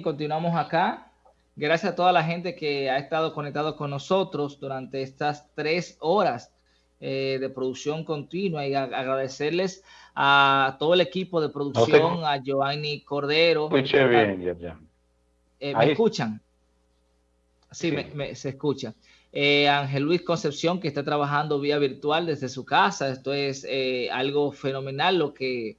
continuamos acá. Gracias a toda la gente que ha estado conectado con nosotros durante estas tres horas eh, de producción continua y agradecerles a todo el equipo de producción, a Giovanni Cordero. Escuché bien, ya, eh, ¿Me escuchan? Sí, se escucha. Eh, Ángel Luis Concepción, que está trabajando vía virtual desde su casa. Esto es algo fenomenal lo que,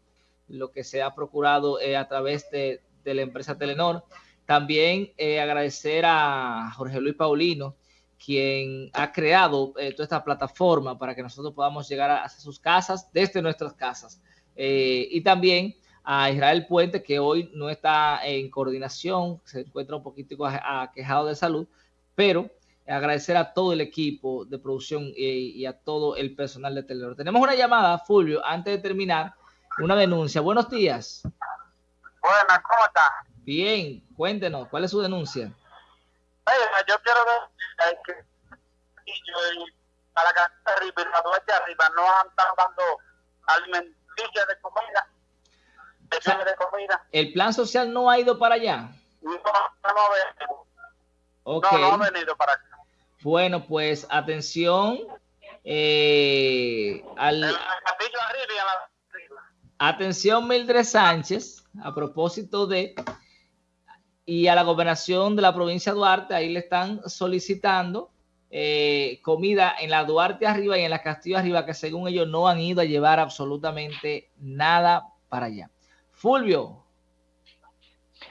lo que se ha procurado a través de, de, la empresa Telenor. También agradecer a Jorge Luis Paulino, quien ha creado toda esta plataforma para que nosotros podamos llegar a, sus casas desde nuestras casas. y también a Israel Puente, que hoy no está en coordinación, se encuentra un poquito aquejado de salud, pero agradecer a todo el equipo de producción y, a todo el personal de Telenor. Tenemos una llamada, Fulvio, antes de terminar, una denuncia. Buenos días. Buenas, ¿cómo está? Bien, cuéntenos, ¿cuál es su denuncia? yo quiero ver que para la arriba y la de arriba no han estado dando alimenticios de comida ¿El plan social no ha ido para allá? No, no, no, no, ha venido para acá. Bueno, pues atención eh, al... Atención Mildred Sánchez, a propósito de... Y a la gobernación de la provincia de Duarte, ahí le están solicitando eh, comida en la Duarte arriba y en la Castillo arriba, que según ellos no han ido a llevar absolutamente nada para allá. Fulvio.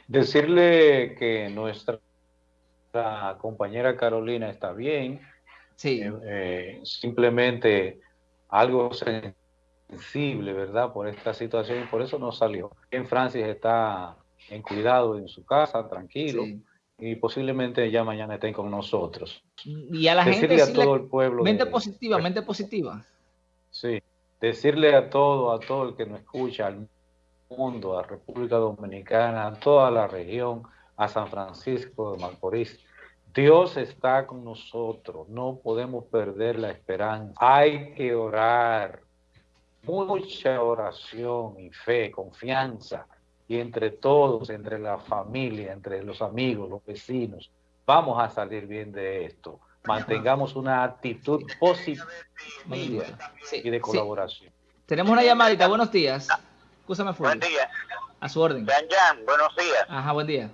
Decirle que nuestra compañera Carolina está bien. Sí. Eh, eh, simplemente algo sensible, ¿verdad? Por esta situación y por eso no salió. En Francis está en cuidado en su casa, tranquilo. Y posiblemente ya mañana estén con nosotros. Y a la Decirle a todo el pueblo. Mente positiva, mente positiva. Sí. Decirle a todo, a todo el que nos escucha, al mundo, a República Dominicana, a toda la región, a San Francisco de Macorís. Dios está con nosotros, no podemos perder la esperanza. Hay que orar, mucha oración y fe, confianza, y entre todos, entre la familia, entre los amigos, los vecinos, vamos a salir bien de esto. Mantengamos una actitud positiva y de colaboración. Tenemos una llamadita, buenos días. Buen día. A su orden. Jan, buenos días. Ajá, buen día.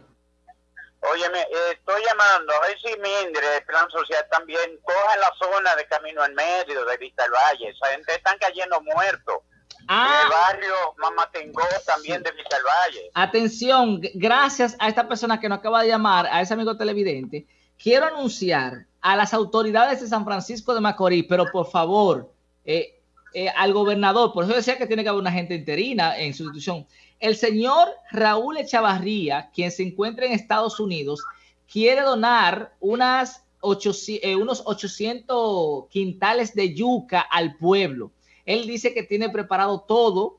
Óyeme, eh, estoy llamando a ver si Mindre, plan social también, coja la zona de Camino en Medio, de Vista del Valle. Esa gente están cayendo muertos. Ah. el barrio Mamatengo también de Vista del Valle. Atención, gracias a esta persona que nos acaba de llamar, a ese amigo televidente, quiero anunciar a las autoridades de San Francisco de Macorís, pero por favor, eh, eh, al gobernador, por eso decía que tiene que haber una gente interina en su institución. El señor Raúl Echavarría, quien se encuentra en Estados Unidos, quiere donar unas eh, unos 800 quintales de yuca al pueblo. Él dice que tiene preparado todo,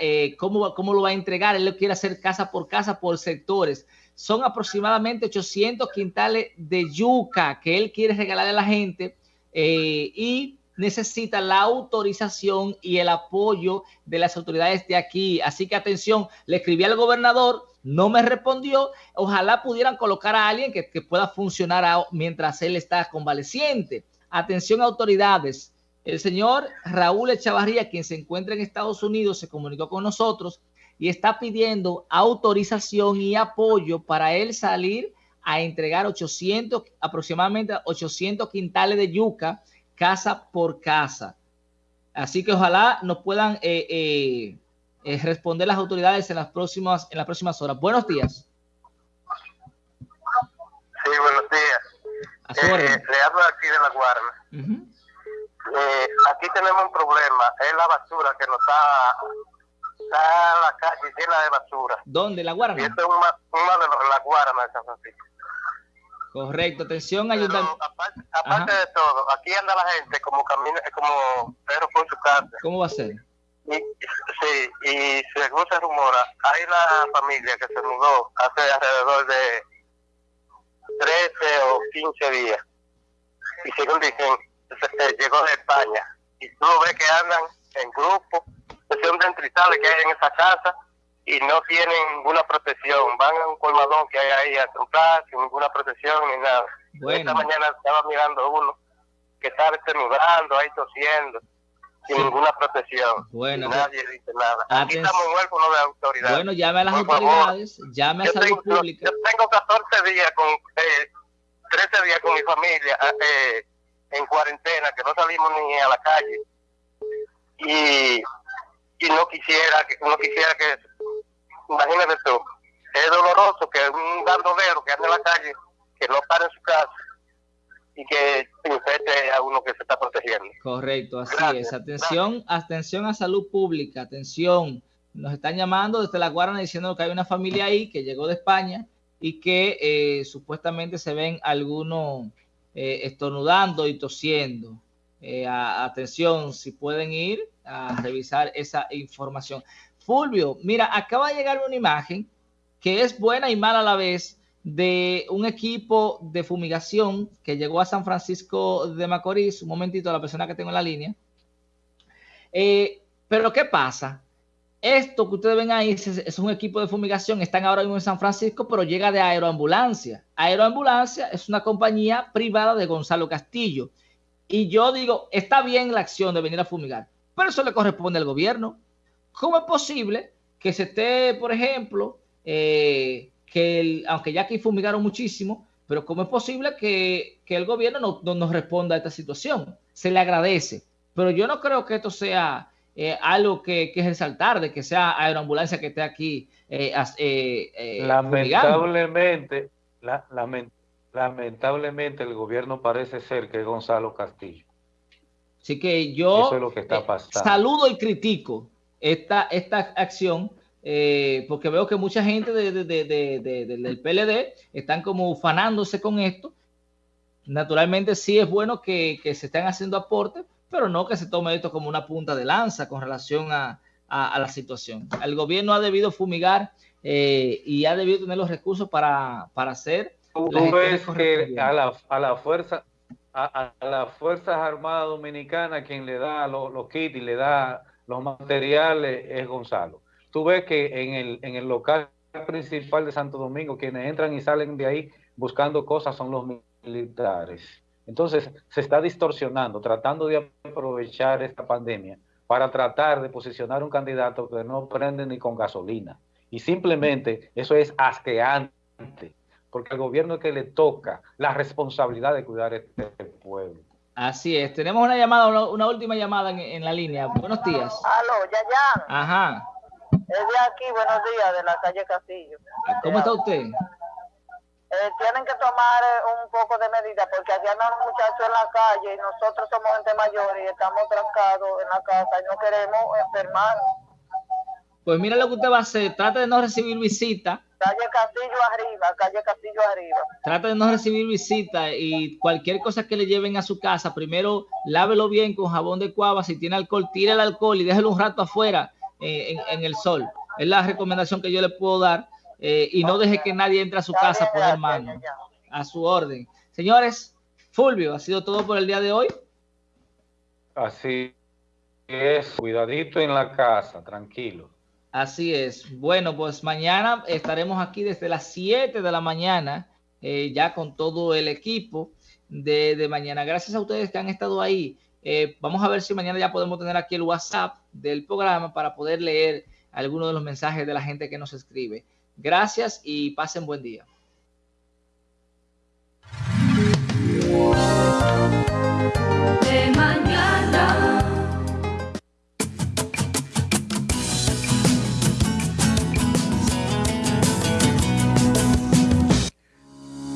eh, cómo, lo va a entregar. Él quiere hacer casa por casa, por sectores. Son aproximadamente 800 quintales de yuca que él quiere regalar a la gente y necesita la autorización y el apoyo de las autoridades de aquí. Así que atención, le escribí al gobernador, no me respondió. Ojalá pudieran colocar a alguien que, pueda funcionar mientras él está convaleciente. Atención autoridades. El señor Raúl Echavarría, quien se encuentra en Estados Unidos, se comunicó con nosotros y está pidiendo autorización y apoyo para él salir a entregar 800, aproximadamente 800 quintales de yuca casa por casa. Así que ojalá nos puedan eh, eh, eh, responder las autoridades en las próximas en las próximas horas. Buenos días. Sí, buenos días. le hablo aquí de la Guarna. aquí tenemos un problema, es la basura que nos está, está la calle llena de basura. ¿Dónde? ¿La? Y esto es los, la Guarna de San Francisco. Correcto, atención, ayuntamiento. Aparte, de todo, aquí anda la gente como camina, como perro por su casa. ¿Cómo va a ser? Y, sí, y según se rumora, hay una familia que se mudó hace alrededor de 13 o 15 días. Y según dicen, llegó de España. Y tú ves que andan en grupo, que son tristales que hay en esa casa, y no tienen ninguna protección. Van a un colmadón que hay ahí a comprar sin ninguna protección ni nada. Esta mañana estaba mirando uno que estaba estornudando, ahí tosiendo, sin ninguna protección. Bueno, nadie dice nada. Aquí estamos huérfanos de autoridad. Bueno, llame a las autoridades, llame a Salud Pública. Yo tengo 14 días con, eh, 13 días con mi familia eh, en cuarentena, que no salimos ni a la calle. Y, y no quisiera que no quisiera que imagínate tú, es doloroso que un gardovero que anda en la calle, que no para en su casa y que infecte a uno que se está protegiendo. Correcto, así es. Atención, atención a salud pública, atención. Nos están llamando desde la Guardia diciendo que hay una familia ahí que llegó de España y que eh, supuestamente se ven algunos eh, estornudando y tosiendo. Eh, atención, si pueden ir a revisar esa información. Fulvio, mira, acaba de llegar una imagen que es buena y mala a la vez de un equipo de fumigación que llegó a San Francisco de Macorís. Un momentito, la persona que tengo en la línea. Eh, pero ¿qué pasa? Esto que ustedes ven ahí es, un equipo de fumigación, están ahora mismo en San Francisco, pero llega de Aeroambulancia. Aeroambulancia es una compañía privada de Gonzalo Castillo. Y yo digo, está bien la acción de venir a fumigar, pero eso le corresponde al gobierno. ¿Cómo es posible que se esté, por ejemplo, eh, que aunque ya aquí fumigaron muchísimo, pero cómo es posible que, el gobierno no, nos responda a esta situación? Se le agradece, pero yo no creo que esto sea eh, algo que, que, es resaltar, de que sea aeroambulancia que esté aquí. Eh, lamentablemente, lamentablemente el gobierno parece ser que es Gonzalo Castillo. Así que yo Eso es lo que está pasando. saludo y critico esta, esta acción, eh, porque veo que mucha gente del PLD están como ufanándose con esto. Naturalmente sí es bueno que, se estén haciendo aportes, pero no que se tome esto como una punta de lanza con relación a, la situación. El gobierno ha debido fumigar eh, y ha debido tener los recursos para, para hacer. Tú ves que a la, a la fuerza a, las Fuerzas Armadas Dominicanas quien le da los, los kits y le da los materiales es Gonzalo. Tú ves que en el, en el local principal de Santo Domingo, quienes entran y salen de ahí buscando cosas son los militares. Entonces se está distorsionando, tratando de aprovechar esta pandemia para tratar de posicionar un candidato que no prende ni con gasolina. Y simplemente eso es asqueante, porque al gobierno que le toca la responsabilidad de cuidar este pueblo. Así es. Tenemos una llamada, una, última llamada en, la línea. Buenos días. Aló, ya, ya. Ajá. Es de aquí, buenos días, de la calle Castillo. ¿Cómo está usted? Eh, tienen que tomar eh, un poco de medida porque aquí andan los muchachos en la calle y nosotros somos gente mayor y estamos trancados en la casa y no queremos enfermarnos. Pues mira lo que usted va a hacer, trate de no recibir visita. Calle Castillo arriba, calle Castillo arriba. Trate de no recibir visita y cualquier cosa que le lleven a su casa, primero lávelo bien con jabón de cuava, si tiene alcohol, tire el alcohol y déjelo un rato afuera eh, en, el sol. Es la recomendación que yo le puedo dar eh, y no deje que nadie entre a su casa a poner mano. A su orden. Señores, Fulvio, ha sido todo por el día de hoy. Así es, cuidadito en la casa, tranquilo. Así es. Bueno, pues mañana estaremos aquí desde las 7 de la mañana, eh, ya con todo el equipo de, mañana. Gracias a ustedes que han estado ahí. Eh, vamos a ver si mañana ya podemos tener aquí el WhatsApp del programa para poder leer algunos de los mensajes de la gente que nos escribe. Gracias y pasen buen día.